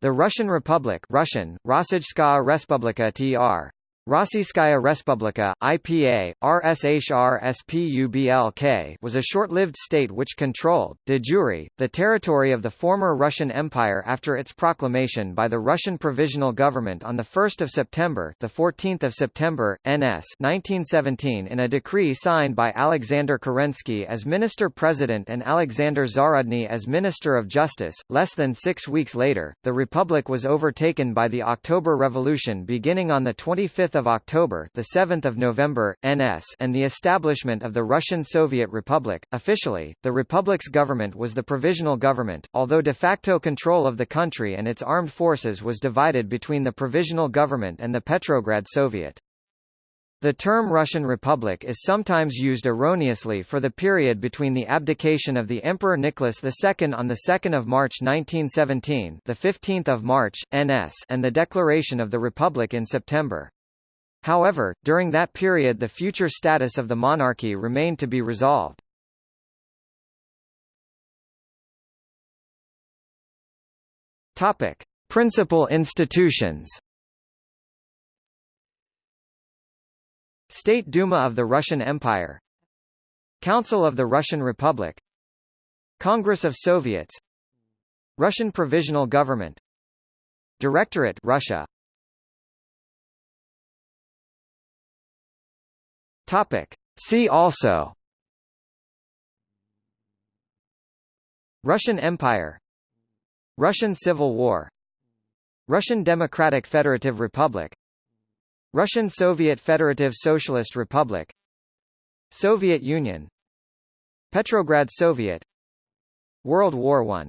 The Russian Republic Russian, Rossijskaya Respublika tr. Rossiyskaya Respublika, IPA, RSHR SPUBLK was a short-lived state which controlled, de jure, the territory of the former Russian Empire after its proclamation by the Russian Provisional Government on 1 September the 14th of September, NS 1917 in a decree signed by Alexander Kerensky as Minister-President and Alexander Zarudny as Minister of Justice. Less than six weeks later, the republic was overtaken by the October Revolution beginning on 25 of October, the 7th of November, NS, and the establishment of the Russian Soviet Republic. Officially, the republic's government was the provisional government, although de facto control of the country and its armed forces was divided between the provisional government and the Petrograd Soviet. The term Russian Republic is sometimes used erroneously for the period between the abdication of the Emperor Nicholas II on 2 March 1917 the 15th of March, NS, and the declaration of the Republic in September. However, during that period the future status of the monarchy remained to be resolved. Topic: Principal institutions. State Duma of the Russian Empire Council of the Russian Republic Congress of Soviets Russian Provisional Government Directorate Russia Topic. See also. Russian Empire. Russian Civil War. Russian Democratic Federative Republic. Russian Soviet Federative Socialist Republic. Soviet Union. Petrograd Soviet. World War I